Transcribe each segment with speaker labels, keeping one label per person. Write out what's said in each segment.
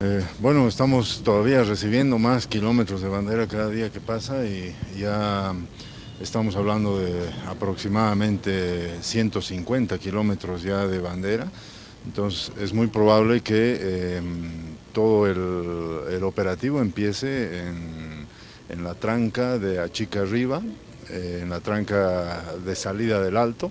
Speaker 1: Eh, bueno, estamos todavía recibiendo más kilómetros de bandera cada día que pasa y ya estamos hablando de aproximadamente 150 kilómetros ya de bandera. Entonces es muy probable que em, todo el, operativo empiece en, la tranca de Achica Arriba, eh, en la tranca de salida del Alto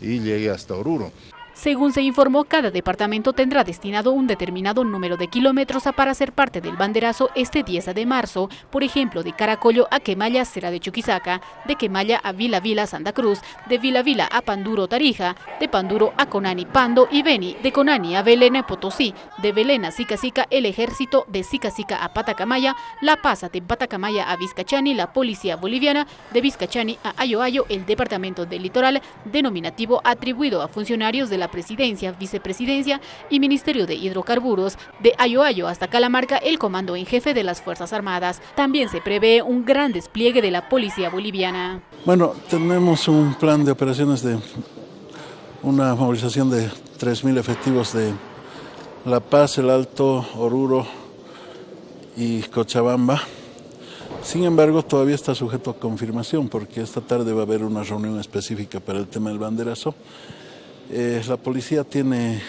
Speaker 1: y llegue hasta Oruro.
Speaker 2: Según se informó, cada departamento tendrá destinado un determinado número de kilómetros para ser parte del banderazo este 10 de marzo, por ejemplo, de Caracollo a Quemaya será de Chuquisaca, de Quemaya a Vila Vila Santa Cruz, de Vila Vila a Panduro Tarija, de Panduro a Conani Pando y Beni, de Conani a Belén Potosí, de Belén a Sica el ejército, de Sica a Patacamaya, La Paz de Patacamaya a Vizcachani, la policía boliviana, de Vizcachani a Ayoayo, el departamento del litoral, denominativo atribuido a funcionarios de la presidencia, vicepresidencia y Ministerio de Hidrocarburos, de Ayoayo hasta Calamarca el comando en jefe de las Fuerzas Armadas. También se prevé un gran despliegue de la policía boliviana.
Speaker 3: Bueno, tenemos un plan de operaciones de una movilización de 3.000 efectivos de La Paz, El Alto, Oruro y Cochabamba. Sin embargo, todavía está sujeto a confirmación porque esta tarde va a haber una reunión específica para el tema del banderazo eh, la policía tiene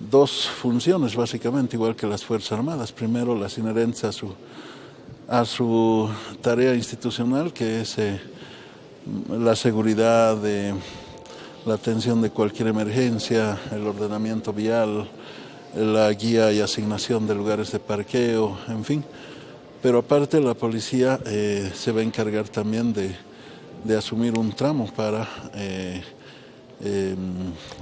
Speaker 3: dos funciones básicamente, igual que las Fuerzas Armadas. Primero, las inherentes a su, a su tarea institucional, que es eh, la seguridad, de, la atención de cualquier emergencia, el ordenamiento vial, la guía y asignación de lugares de parqueo, en fin. Pero aparte la policía eh, se va a encargar también de, de asumir un tramo para eh,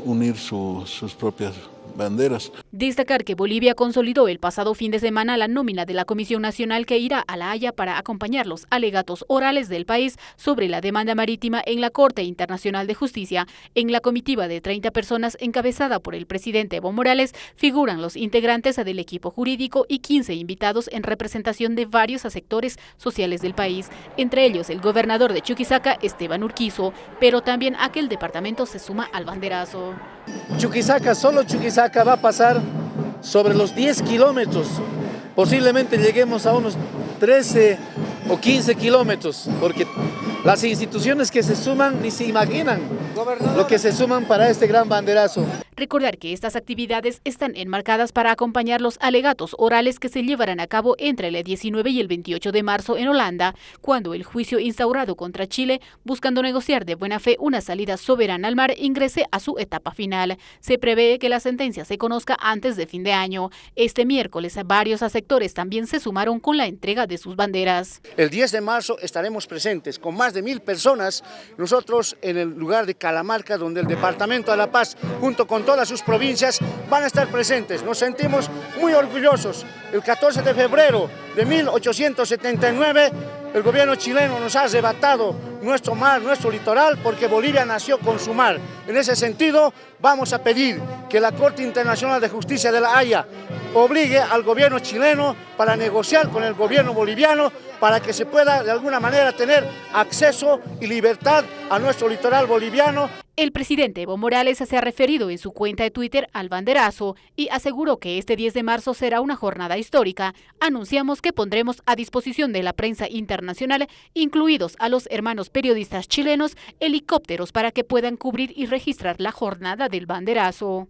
Speaker 3: unir sus propias banderas.
Speaker 2: Destacar que Bolivia consolidó el pasado fin de semana la nómina de la Comisión Nacional que irá a La Haya para acompañar los alegatos orales del país sobre la demanda marítima en la Corte Internacional de Justicia. En la comitiva de 30 personas encabezada por el presidente Evo Morales figuran los integrantes del equipo jurídico y 15 invitados en representación de varios sectores sociales del país, entre ellos el gobernador de Chuquisaca, Esteban Urquizo, pero también aquel departamento se suma al banderazo.
Speaker 4: Chuquisaca, solo Chuquisaca va a pasar sobre los 10 kilómetros. Posiblemente lleguemos a unos 13 o 15 kilómetros, porque las instituciones que se suman ni se imaginan lo que se suman para este gran banderazo.
Speaker 2: Recordar que estas actividades están enmarcadas para acompañar los alegatos orales que se llevarán a cabo entre el 19 y el 28 de marzo en Holanda, cuando el juicio instaurado contra Chile, buscando negociar de buena fe una salida soberana al mar, ingrese a su etapa final. Se prevé que la sentencia se conozca antes de fin de año. Este miércoles varios sectores también se sumaron con la entrega de sus banderas.
Speaker 5: El 10 de marzo estaremos presentes con más de mil personas, nosotros en el lugar de Calamarca, donde el Departamento de La Paz, junto con todas sus provincias van a estar presentes. Nos sentimos muy orgullosos. El 14 de febrero de 1879 el gobierno chileno nos ha arrebatado nuestro mar, nuestro litoral, porque Bolivia nació con su mar. En ese sentido, vamos a pedir que la Corte Internacional de Justicia de la Haya obligue al gobierno chileno para negociar con el gobierno boliviano para que se pueda de alguna manera tener acceso y libertad a nuestro litoral boliviano
Speaker 2: el presidente Evo Morales se ha referido en su cuenta de Twitter al banderazo y aseguró que este 10 de marzo será una jornada histórica. Anunciamos que pondremos a disposición de la prensa internacional, incluidos a los hermanos periodistas chilenos, helicópteros para que puedan cubrir y registrar la jornada del banderazo.